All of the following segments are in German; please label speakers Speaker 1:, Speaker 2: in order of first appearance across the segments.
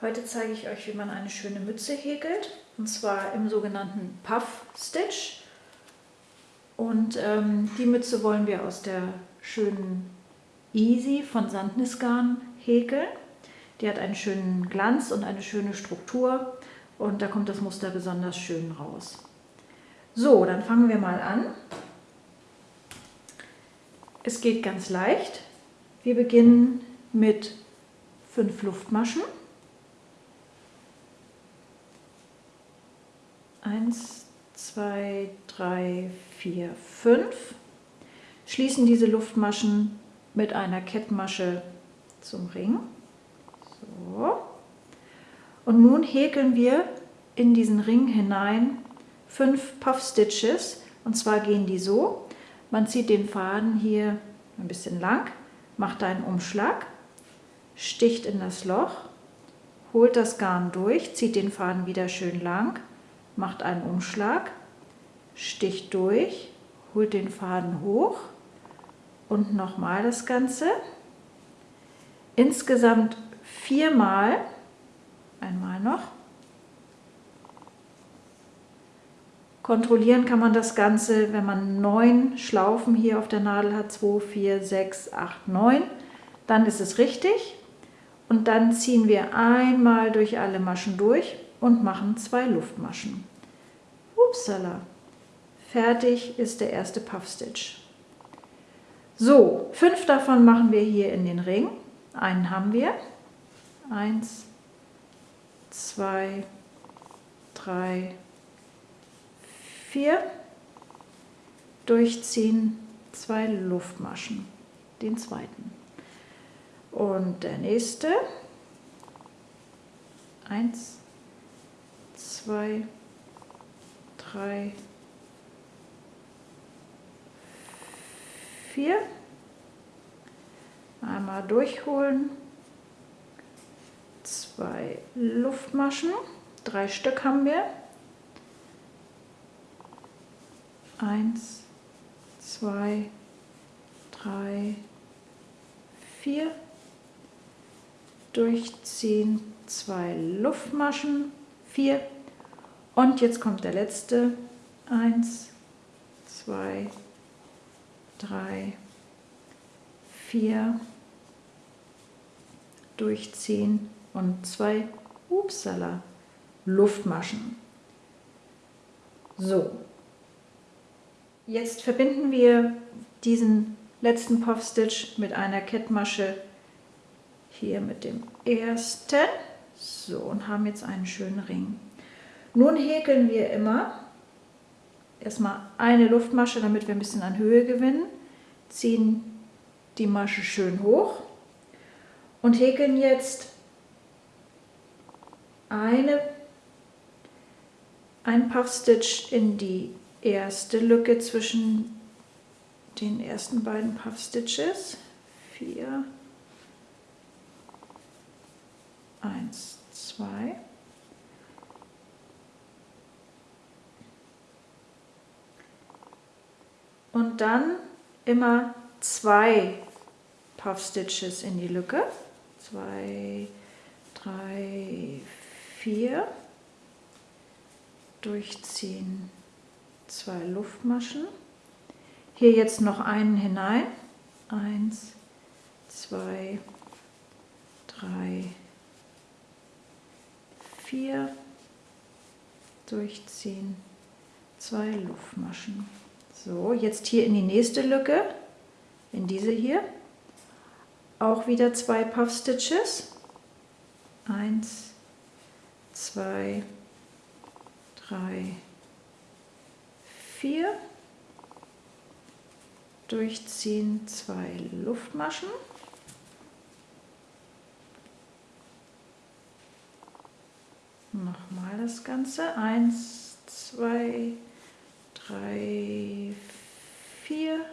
Speaker 1: Heute zeige ich euch, wie man eine schöne Mütze häkelt. Und zwar im sogenannten Puff Stitch. Und ähm, die Mütze wollen wir aus der schönen Easy von Sandnisgarn häkeln. Die hat einen schönen Glanz und eine schöne Struktur. Und da kommt das Muster besonders schön raus. So, dann fangen wir mal an. Es geht ganz leicht. Wir beginnen mit fünf Luftmaschen. Eins, zwei, drei, vier, fünf. Schließen diese Luftmaschen mit einer Kettmasche zum Ring. So. Und nun häkeln wir in diesen Ring hinein fünf Puff Stitches. Und zwar gehen die so. Man zieht den Faden hier ein bisschen lang, macht einen Umschlag, sticht in das Loch, holt das Garn durch, zieht den Faden wieder schön lang, macht einen Umschlag, sticht durch, holt den Faden hoch und nochmal das Ganze. Insgesamt viermal, einmal noch. Kontrollieren kann man das Ganze, wenn man neun Schlaufen hier auf der Nadel hat, 2, 4, 6, 8, 9, dann ist es richtig. Und dann ziehen wir einmal durch alle Maschen durch und machen zwei Luftmaschen. Upsala. Fertig ist der erste Puffstitch. So, fünf davon machen wir hier in den Ring. Einen haben wir. Eins, zwei, drei, vier. Durchziehen, zwei Luftmaschen. Den zweiten. Und der nächste. Eins, zwei, drei, vier. Einmal durchholen. Zwei Luftmaschen. Drei Stück haben wir. Eins, zwei, drei, vier. Durchziehen. Zwei Luftmaschen. Vier. Und jetzt kommt der letzte. Eins, zwei, drei, vier. Durchziehen und zwei Upsala Luftmaschen. So, jetzt verbinden wir diesen letzten Puff Stitch mit einer Kettmasche hier mit dem ersten. So, und haben jetzt einen schönen Ring. Nun häkeln wir immer erstmal eine Luftmasche, damit wir ein bisschen an Höhe gewinnen, ziehen die Masche schön hoch und häkeln jetzt eine, ein Puff Stitch in die erste Lücke zwischen den ersten beiden Puff Stitches. Vier, eins, zwei. und dann immer zwei Puff Stitches in die Lücke. Zwei, drei, vier. Durchziehen zwei Luftmaschen. Hier jetzt noch einen hinein. Eins, zwei, drei, vier. Durchziehen zwei Luftmaschen. So, jetzt hier in die nächste Lücke, in diese hier, auch wieder zwei Puff Stitches. Eins, zwei, drei, vier. Durchziehen zwei Luftmaschen. Nochmal das Ganze. Eins, zwei, drei, vier,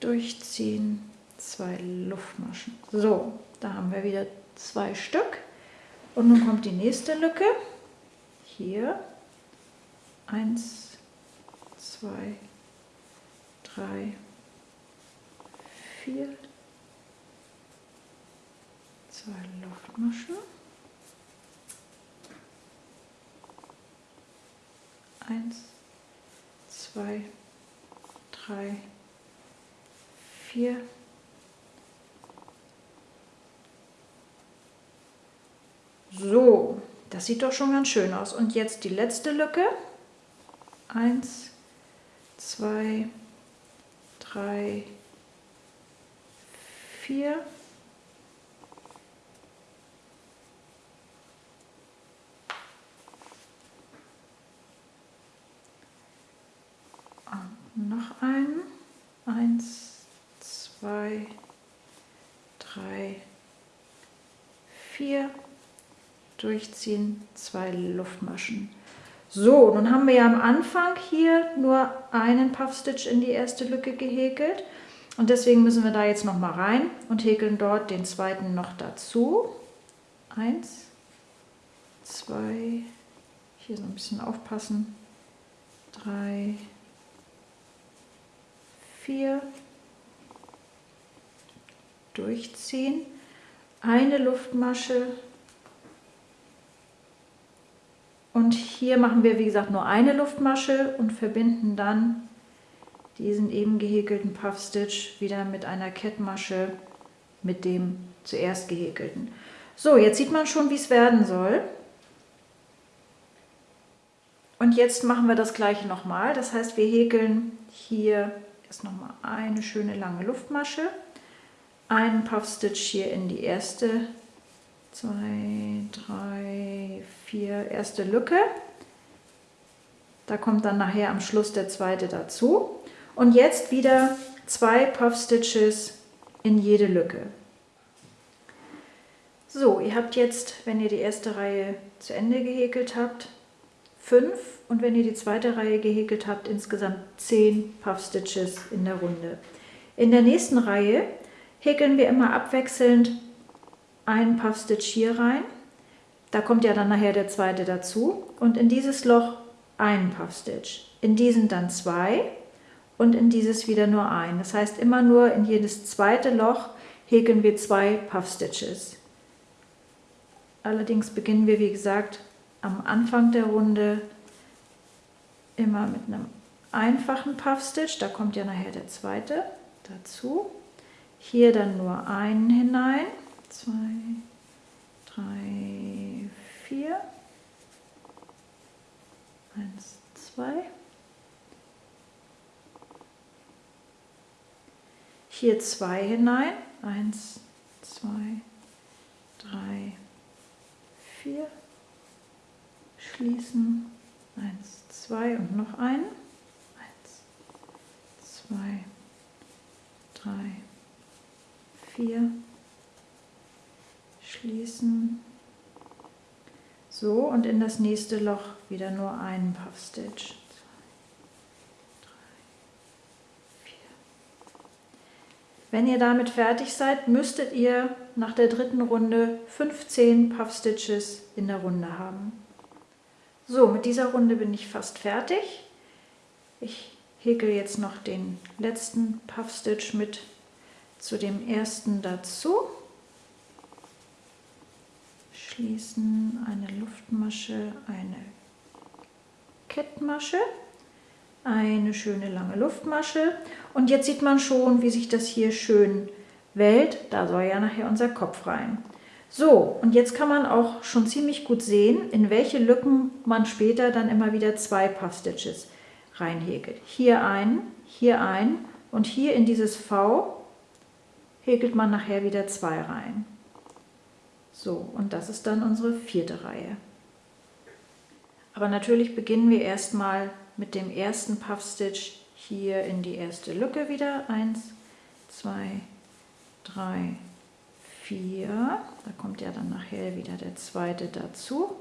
Speaker 1: durchziehen, zwei Luftmaschen. So, da haben wir wieder zwei Stück. Und nun kommt die nächste Lücke. Hier, eins, zwei, drei, vier, zwei Luftmaschen. Eins, zwei, drei, vier. So, das sieht doch schon ganz schön aus. Und jetzt die letzte Lücke. Eins, zwei, drei, vier. Und noch einen. Eins, zwei, drei, vier. Durchziehen, zwei Luftmaschen. So, nun haben wir ja am Anfang hier nur einen Puffstitch in die erste Lücke gehäkelt. Und deswegen müssen wir da jetzt noch mal rein und häkeln dort den zweiten noch dazu. Eins, zwei, hier so ein bisschen aufpassen. Drei, vier, durchziehen, eine Luftmasche und hier machen wir wie gesagt nur eine Luftmasche und verbinden dann diesen eben gehäkelten Puffstitch wieder mit einer Kettmasche mit dem zuerst gehäkelten. So, jetzt sieht man schon, wie es werden soll. Und jetzt machen wir das gleiche nochmal. Das heißt, wir häkeln hier Jetzt nochmal eine schöne lange Luftmasche. Einen Puffstitch hier in die erste, zwei, drei, vier, erste Lücke. Da kommt dann nachher am Schluss der zweite dazu. Und jetzt wieder zwei Puffstitches in jede Lücke. So, ihr habt jetzt, wenn ihr die erste Reihe zu Ende gehäkelt habt, 5 und wenn ihr die zweite Reihe gehäkelt habt, insgesamt 10 Puff Stitches in der Runde. In der nächsten Reihe häkeln wir immer abwechselnd einen Puff Stitch hier rein. Da kommt ja dann nachher der zweite dazu und in dieses Loch einen Puff Stitch. In diesen dann zwei und in dieses wieder nur ein. Das heißt immer nur in jedes zweite Loch häkeln wir zwei Puff Stitches. Allerdings beginnen wir wie gesagt am Anfang der Runde immer mit einem einfachen Puffstitch, da kommt ja nachher der zweite dazu. Hier dann nur einen hinein, zwei, drei, vier, eins, zwei. Hier zwei hinein, eins, zwei, drei, vier schließen. Eins, zwei und noch einen. Eins, zwei, drei, vier. Schließen. So, und in das nächste Loch wieder nur einen Puff Stitch. Wenn ihr damit fertig seid, müsstet ihr nach der dritten Runde 15 Puff Stitches in der Runde haben. So, mit dieser Runde bin ich fast fertig. Ich häkel jetzt noch den letzten Puff Stitch mit zu dem ersten dazu. Schließen eine Luftmasche, eine Kettmasche, eine schöne lange Luftmasche und jetzt sieht man schon, wie sich das hier schön wellt. Da soll ja nachher unser Kopf rein. So, und jetzt kann man auch schon ziemlich gut sehen, in welche Lücken man später dann immer wieder zwei Puff Stitches reinhäkelt. Hier ein, hier ein und hier in dieses V häkelt man nachher wieder zwei rein. So, und das ist dann unsere vierte Reihe. Aber natürlich beginnen wir erstmal mit dem ersten Puff Stitch hier in die erste Lücke wieder. Eins, zwei, drei, 4, da kommt ja dann nachher wieder der zweite dazu.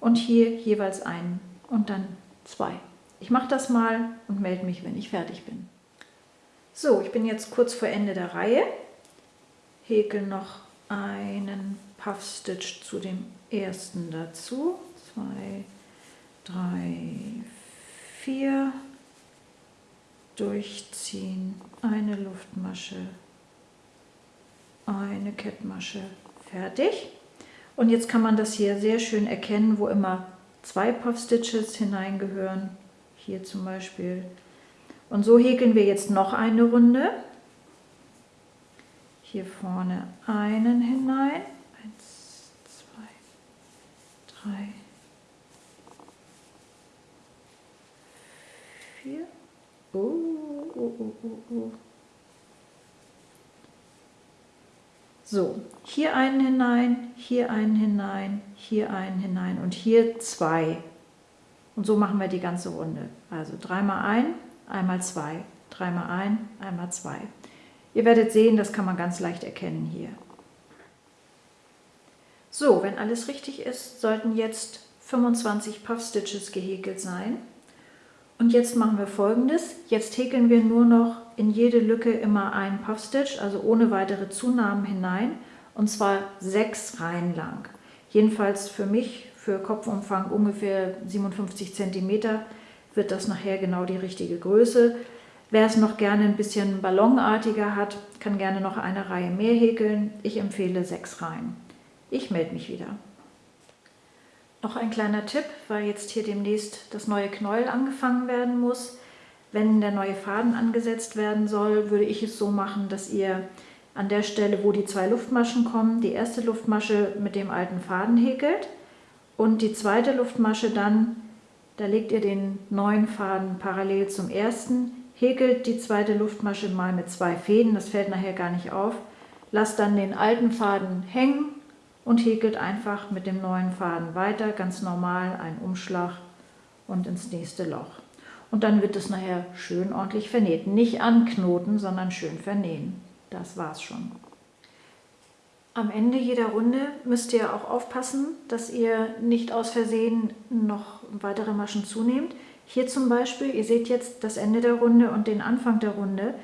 Speaker 1: Und hier jeweils einen und dann zwei. Ich mache das mal und melde mich, wenn ich fertig bin. So, ich bin jetzt kurz vor Ende der Reihe, häkel noch einen Puff Stitch zu dem ersten dazu, zwei, drei, vier, durchziehen, eine Luftmasche, eine Kettmasche Fertig. Und jetzt kann man das hier sehr schön erkennen, wo immer zwei Puff Stitches hineingehören. Hier zum Beispiel. Und so häkeln wir jetzt noch eine Runde. Hier vorne einen hinein. Eins, zwei, drei, vier. Oh, oh, oh, oh, oh. So, hier einen hinein, hier einen hinein, hier einen hinein und hier zwei. Und so machen wir die ganze Runde. Also dreimal ein, einmal zwei, dreimal ein, einmal zwei. Ihr werdet sehen, das kann man ganz leicht erkennen hier. So, wenn alles richtig ist, sollten jetzt 25 Puff Stitches gehäkelt sein. Und jetzt machen wir folgendes. Jetzt häkeln wir nur noch in jede Lücke immer einen Puff Stitch, also ohne weitere Zunahmen hinein. Und zwar sechs Reihen lang. Jedenfalls für mich, für Kopfumfang ungefähr 57 cm, wird das nachher genau die richtige Größe. Wer es noch gerne ein bisschen ballonartiger hat, kann gerne noch eine Reihe mehr häkeln. Ich empfehle sechs Reihen. Ich melde mich wieder. Noch ein kleiner Tipp, weil jetzt hier demnächst das neue Knäuel angefangen werden muss. Wenn der neue Faden angesetzt werden soll, würde ich es so machen, dass ihr an der Stelle, wo die zwei Luftmaschen kommen, die erste Luftmasche mit dem alten Faden häkelt und die zweite Luftmasche dann, da legt ihr den neuen Faden parallel zum ersten, häkelt die zweite Luftmasche mal mit zwei Fäden, das fällt nachher gar nicht auf, lasst dann den alten Faden hängen und häkelt einfach mit dem neuen Faden weiter, ganz normal, einen Umschlag und ins nächste Loch. Und dann wird es nachher schön ordentlich vernäht. Nicht anknoten, sondern schön vernähen. Das war's schon. Am Ende jeder Runde müsst ihr auch aufpassen, dass ihr nicht aus Versehen noch weitere Maschen zunehmt. Hier zum Beispiel, ihr seht jetzt das Ende der Runde und den Anfang der Runde.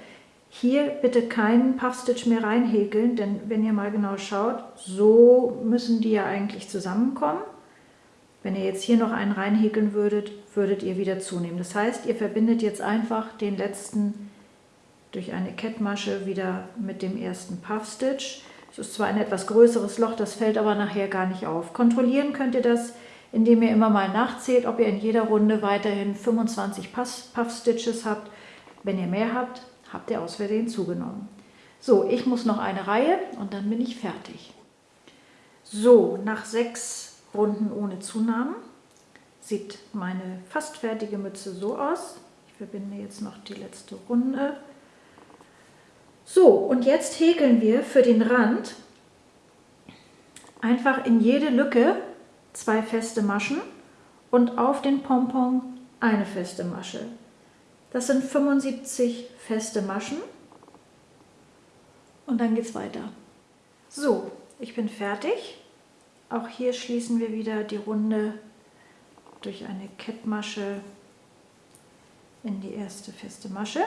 Speaker 1: Hier bitte keinen Puffstitch mehr reinhäkeln, denn wenn ihr mal genau schaut, so müssen die ja eigentlich zusammenkommen. Wenn ihr jetzt hier noch einen reinhäkeln würdet, würdet ihr wieder zunehmen. Das heißt, ihr verbindet jetzt einfach den letzten durch eine Kettmasche wieder mit dem ersten Puffstitch. Es ist zwar ein etwas größeres Loch, das fällt aber nachher gar nicht auf. Kontrollieren könnt ihr das, indem ihr immer mal nachzählt, ob ihr in jeder Runde weiterhin 25 Puffstitches habt. Wenn ihr mehr habt, habt ihr aus Versehen zugenommen. So, ich muss noch eine Reihe und dann bin ich fertig. So, nach sechs Runden ohne Zunahmen sieht meine fast fertige Mütze so aus. Ich verbinde jetzt noch die letzte Runde. So, und jetzt häkeln wir für den Rand einfach in jede Lücke zwei feste Maschen und auf den Pompon eine feste Masche. Das sind 75 feste Maschen und dann geht es weiter. So, ich bin fertig. Auch hier schließen wir wieder die Runde durch eine Kettmasche in die erste feste Masche.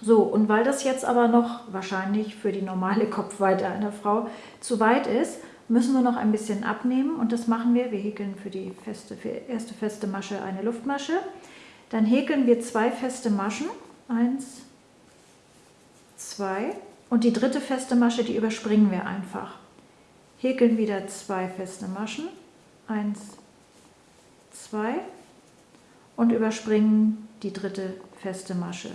Speaker 1: So, und weil das jetzt aber noch wahrscheinlich für die normale Kopfweite einer Frau zu weit ist, müssen wir noch ein bisschen abnehmen und das machen wir. Wir häkeln für die feste, für erste feste Masche eine Luftmasche. Dann häkeln wir zwei feste Maschen, eins, zwei und die dritte feste Masche, die überspringen wir einfach. Häkeln wieder zwei feste Maschen, eins, zwei und überspringen die dritte feste Masche.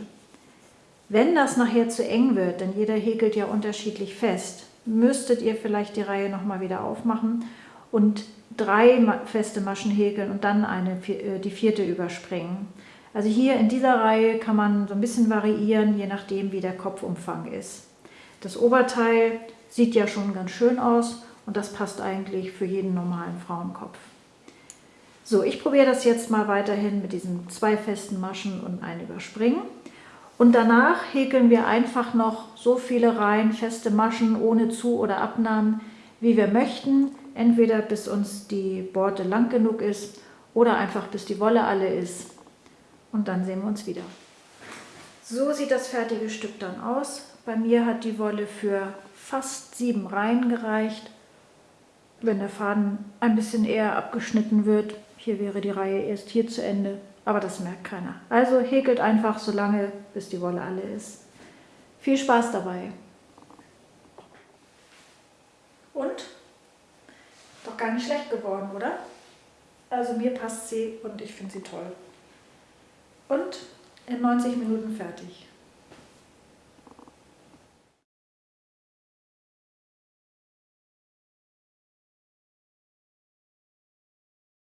Speaker 1: Wenn das nachher zu eng wird, denn jeder häkelt ja unterschiedlich fest, müsstet ihr vielleicht die Reihe nochmal wieder aufmachen und drei feste Maschen häkeln und dann eine, äh, die vierte überspringen. Also hier in dieser Reihe kann man so ein bisschen variieren, je nachdem wie der Kopfumfang ist. Das Oberteil sieht ja schon ganz schön aus und das passt eigentlich für jeden normalen Frauenkopf. So, ich probiere das jetzt mal weiterhin mit diesen zwei festen Maschen und ein Überspringen. Und danach häkeln wir einfach noch so viele Reihen feste Maschen ohne Zu- oder Abnahmen, wie wir möchten. Entweder bis uns die Borte lang genug ist oder einfach bis die Wolle alle ist und dann sehen wir uns wieder. So sieht das fertige Stück dann aus. Bei mir hat die Wolle für fast sieben Reihen gereicht. Wenn der Faden ein bisschen eher abgeschnitten wird, hier wäre die Reihe erst hier zu Ende, aber das merkt keiner. Also häkelt einfach so lange, bis die Wolle alle ist. Viel Spaß dabei! Und? Doch gar nicht schlecht geworden, oder? Also mir passt sie und ich finde sie toll. Und in 90 Minuten fertig.